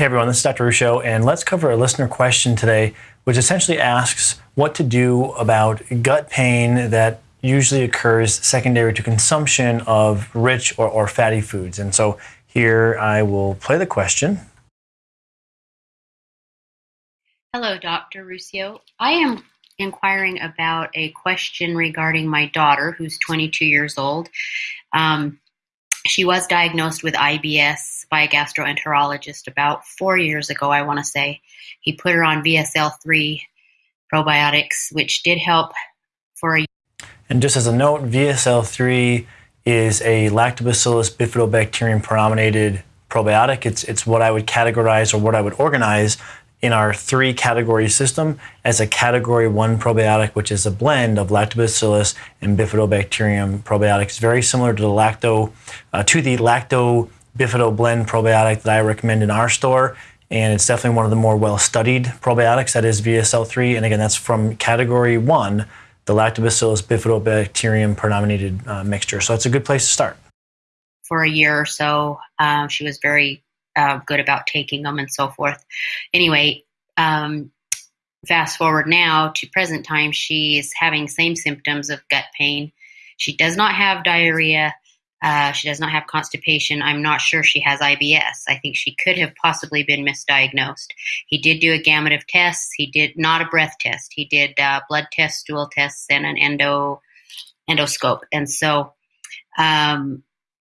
Hey everyone, this is Dr. Ruscio, and let's cover a listener question today, which essentially asks what to do about gut pain that usually occurs secondary to consumption of rich or, or fatty foods. And so here I will play the question. Hello, Dr. Ruscio. I am inquiring about a question regarding my daughter, who's 22 years old. Um, she was diagnosed with IBS by a gastroenterologist about four years ago, I want to say. He put her on VSL3 probiotics, which did help for a And just as a note, VSL3 is a lactobacillus bifidobacterium perominated probiotic. It's, it's what I would categorize or what I would organize in our three category system as a category one probiotic, which is a blend of lactobacillus and bifidobacterium probiotics, very similar to the lacto, uh, to the lacto bifido blend probiotic that I recommend in our store. And it's definitely one of the more well studied probiotics that is VSL3. And again, that's from category one, the lactobacillus bifidobacterium perominated uh, mixture. So it's a good place to start. For a year or so, um, she was very uh, good about taking them and so forth. Anyway, um, fast forward now to present time, she's having same symptoms of gut pain. She does not have diarrhea. Uh, she does not have constipation. I'm not sure she has IBS. I think she could have possibly been misdiagnosed. He did do a gamut of tests. He did not a breath test. He did uh, blood tests, stool tests, and an endo endoscope. And so, um,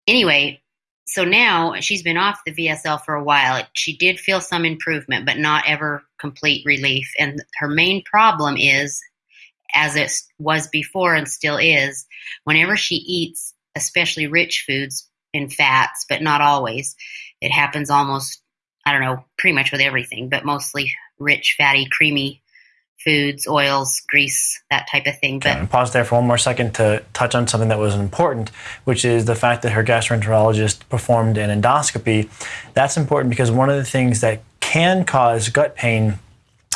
anyway, so now she's been off the VSL for a while. She did feel some improvement, but not ever complete relief. And her main problem is, as it was before and still is, whenever she eats, especially rich foods in fats, but not always, it happens almost, I don't know, pretty much with everything, but mostly rich, fatty, creamy foods, oils, grease, that type of thing. But pause there for one more second to touch on something that was important, which is the fact that her gastroenterologist performed an endoscopy. That's important because one of the things that can cause gut pain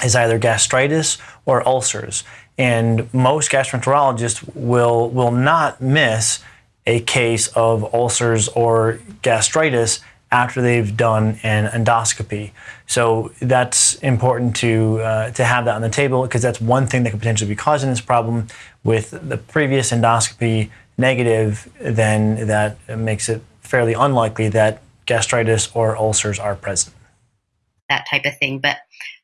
is either gastritis or ulcers. And most gastroenterologists will will not miss a case of ulcers or gastritis after they've done an endoscopy. So that's important to uh, to have that on the table because that's one thing that could potentially be causing this problem. With the previous endoscopy negative, then that makes it fairly unlikely that gastritis or ulcers are present. That type of thing, but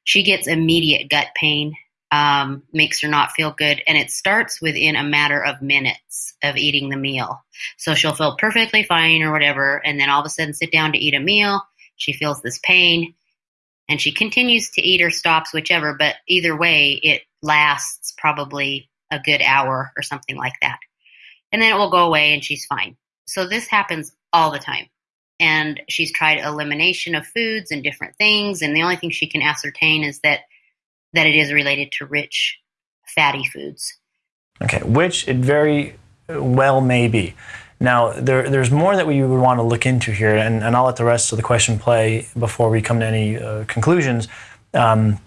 she gets immediate gut pain um, makes her not feel good. And it starts within a matter of minutes of eating the meal. So she'll feel perfectly fine or whatever. And then all of a sudden sit down to eat a meal. She feels this pain and she continues to eat or stops, whichever. But either way, it lasts probably a good hour or something like that. And then it will go away and she's fine. So this happens all the time. And she's tried elimination of foods and different things. And the only thing she can ascertain is that that it is related to rich fatty foods. Okay, which it very well may be. Now, there, there's more that we would want to look into here, and, and I'll let the rest of the question play before we come to any uh, conclusions. Um,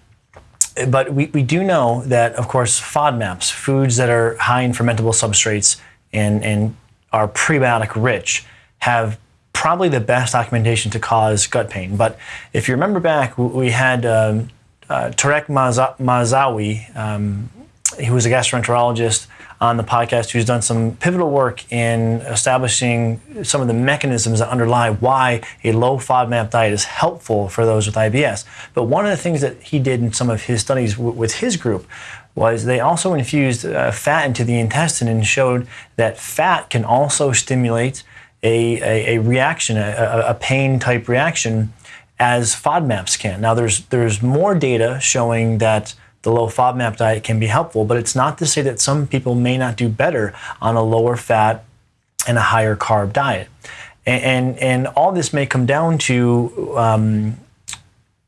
but we, we do know that, of course, FODMAPs, foods that are high in fermentable substrates and, and are prebiotic rich, have probably the best documentation to cause gut pain. But if you remember back, we had um, uh, Tarek Mazawi, um, who was a gastroenterologist on the podcast, who's done some pivotal work in establishing some of the mechanisms that underlie why a low FODMAP diet is helpful for those with IBS. But one of the things that he did in some of his studies w- with his group was they also infused uh, fat into the intestine and showed that fat can also stimulate a, a, a reaction, a, a pain type reaction as FODMAPs can. Now, there's there's more data showing that the low FODMAP diet can be helpful, but it's not to say that some people may not do better on a lower fat and a higher carb diet. And and, and all this may come down to um,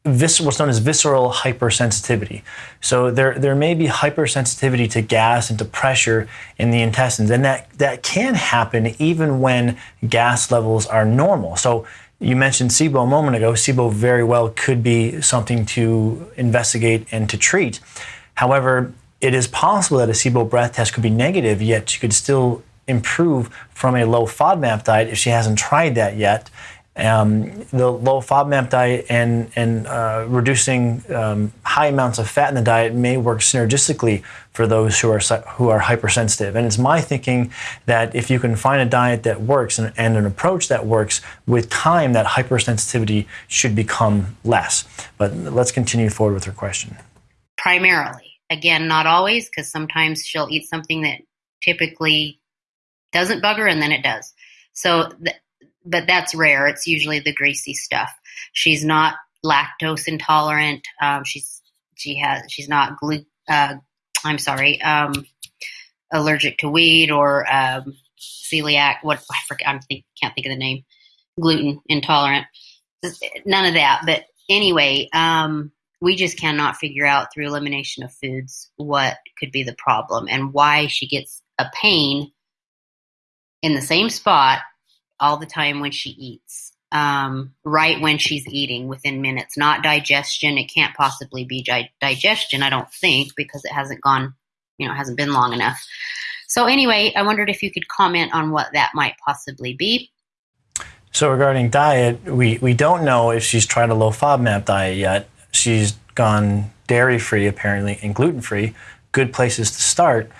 vis- what's known as visceral hypersensitivity. So there, there may be hypersensitivity to gas and to pressure in the intestines, and that, that can happen even when gas levels are normal. So you mentioned SIBO a moment ago. SIBO very well could be something to investigate and to treat. However, it is possible that a SIBO breath test could be negative, yet she could still improve from a low FODMAP diet if she hasn't tried that yet. Um, the low FODMAP diet and, and uh, reducing um, high amounts of fat in the diet may work synergistically for those who are, who are hypersensitive. And it's my thinking that if you can find a diet that works and, and an approach that works, with time that hypersensitivity should become less. But let's continue forward with her question. Primarily. Again, not always, because sometimes she'll eat something that typically doesn't bug her and then it does. So, th- but that's rare. It's usually the greasy stuff. She's not lactose intolerant. Um, she's she has she's not glu- uh, I'm sorry, um, allergic to wheat or um, celiac. What I forget, I think, can't think of the name. Gluten intolerant. None of that. But anyway, um, we just cannot figure out through elimination of foods what could be the problem and why she gets a pain in the same spot all the time when she eats. Um, right when she's eating within minutes, not digestion. It can't possibly be di- digestion, I don't think, because it hasn't gone, you know, hasn't been long enough. So, anyway, I wondered if you could comment on what that might possibly be. So, regarding diet, we, we don't know if she's tried a low FODMAP diet yet. She's gone dairy free, apparently, and gluten free. Good places to start.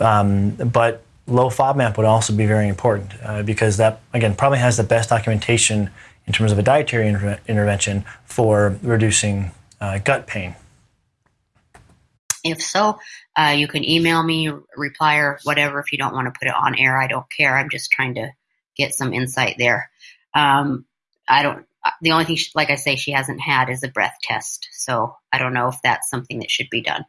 Um, but low FODMAP would also be very important uh, because that, again, probably has the best documentation in terms of a dietary inter- intervention for reducing uh, gut pain. If so, uh, you can email me, reply, or whatever. If you don't want to put it on air, I don't care. I'm just trying to get some insight there. Um, I don't. Uh, the only thing, she, like I say, she hasn't had is a breath test. So I don't know if that's something that should be done.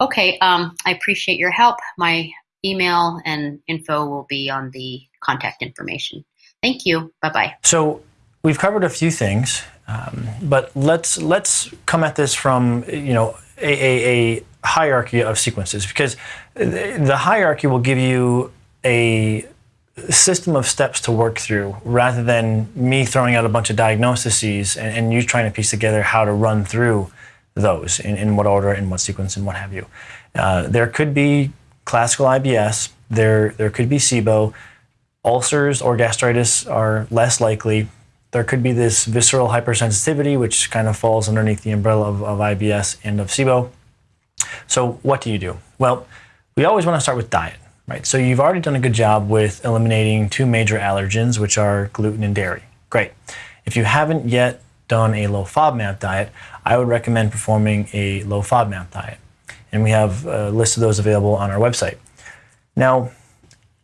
Okay, um, I appreciate your help. My email and info will be on the contact information. Thank you. Bye bye. So we've covered a few things, um, but let's let's come at this from you know a, a, a hierarchy of sequences because the hierarchy will give you a system of steps to work through rather than me throwing out a bunch of diagnoses and, and you trying to piece together how to run through those in, in what order, in what sequence, and what have you. Uh, there could be classical IBS, there, there could be SIBO. Ulcers or gastritis are less likely. There could be this visceral hypersensitivity, which kind of falls underneath the umbrella of, of IBS and of SIBO. So, what do you do? Well, we always want to start with diet, right? So, you've already done a good job with eliminating two major allergens, which are gluten and dairy. Great. If you haven't yet done a low FODMAP diet, I would recommend performing a low FODMAP diet and we have a list of those available on our website. Now,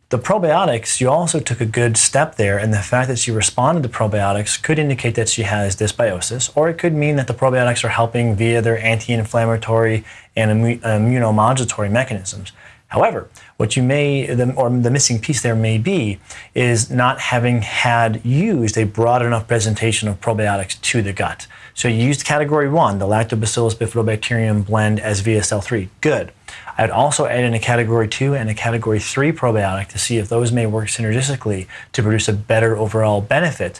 the probiotics, you also took a good step there, and the fact that she responded to probiotics could indicate that she has dysbiosis, or it could mean that the probiotics are helping via their anti inflammatory and immunomodulatory mechanisms. However, what you may, or the missing piece there may be, is not having had used a broad enough presentation of probiotics to the gut. So you used category one, the Lactobacillus bifidobacterium blend as VSL3. Good. I'd also add in a category two and a category three probiotic to see if those may work synergistically to produce a better overall benefit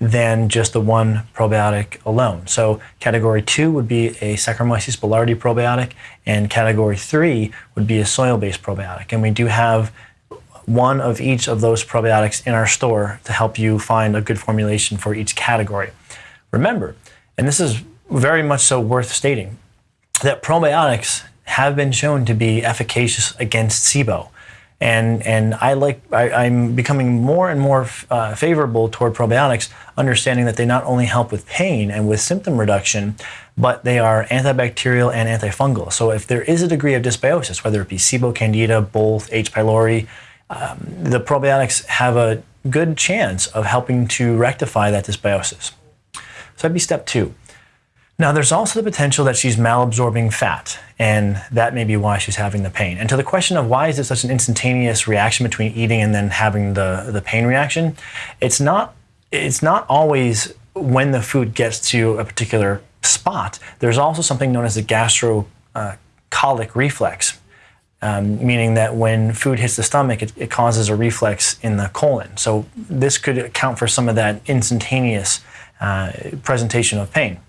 than just the one probiotic alone. So category two would be a Saccharomyces boulardii probiotic, and category three would be a soil-based probiotic. And we do have one of each of those probiotics in our store to help you find a good formulation for each category. Remember, and this is very much so worth stating, that probiotics have been shown to be efficacious against SIBO. And, and I like, I, am becoming more and more uh, favorable toward probiotics, understanding that they not only help with pain and with symptom reduction, but they are antibacterial and antifungal. So if there is a degree of dysbiosis, whether it be SIBO, Candida, both, H. pylori, um, the probiotics have a good chance of helping to rectify that dysbiosis. So that'd be step two. Now, there's also the potential that she's malabsorbing fat, and that may be why she's having the pain. And to the question of why is it such an instantaneous reaction between eating and then having the, the pain reaction, it's not, it's not always when the food gets to a particular spot. There's also something known as the gastrocolic uh, reflex, um, meaning that when food hits the stomach, it, it causes a reflex in the colon. So this could account for some of that instantaneous uh, presentation of pain.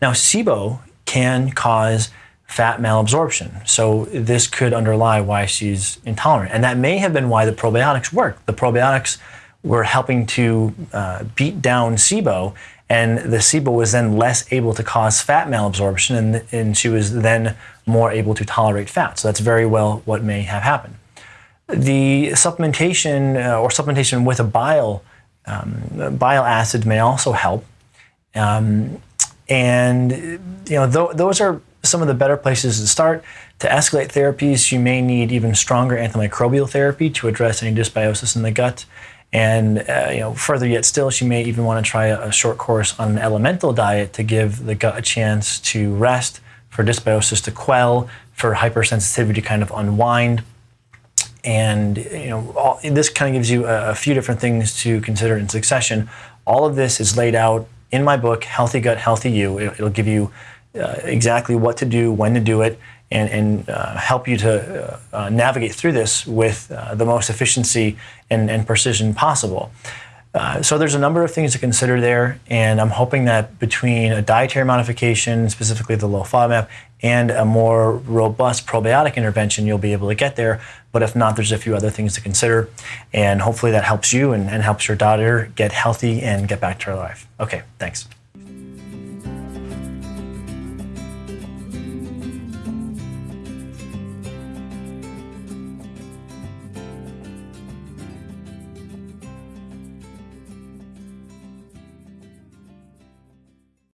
Now, SIBO can cause fat malabsorption. So this could underlie why she's intolerant. And that may have been why the probiotics worked. The probiotics were helping to uh, beat down SIBO, and the SIBO was then less able to cause fat malabsorption, and, and she was then more able to tolerate fat. So that's very well what may have happened. The supplementation uh, or supplementation with a bile um, bile acid may also help. Um, and you know, th- those are some of the better places to start. To escalate therapies, you may need even stronger antimicrobial therapy to address any dysbiosis in the gut. And uh, you know, further yet still, she may even want to try a, short course on an elemental diet to give the gut a chance to rest, for dysbiosis to quell, for hypersensitivity to kind of unwind. And you know, all, this kind of gives you a, a few different things to consider in succession. All of this is laid out in my book, Healthy Gut, Healthy You. It, will give you uh, exactly what to do, when to do it, and, and uh, help you to uh navigate through this with uh, the most efficiency and, and precision possible. Uh, so there's a number of things to consider there, and I'm hoping that between a dietary modification, specifically the low FODMAP, and a more robust probiotic intervention, you'll be able to get there. But if not, there's a few other things to consider, and hopefully that helps you and, and helps your daughter get healthy and get back to her life. Okay, thanks.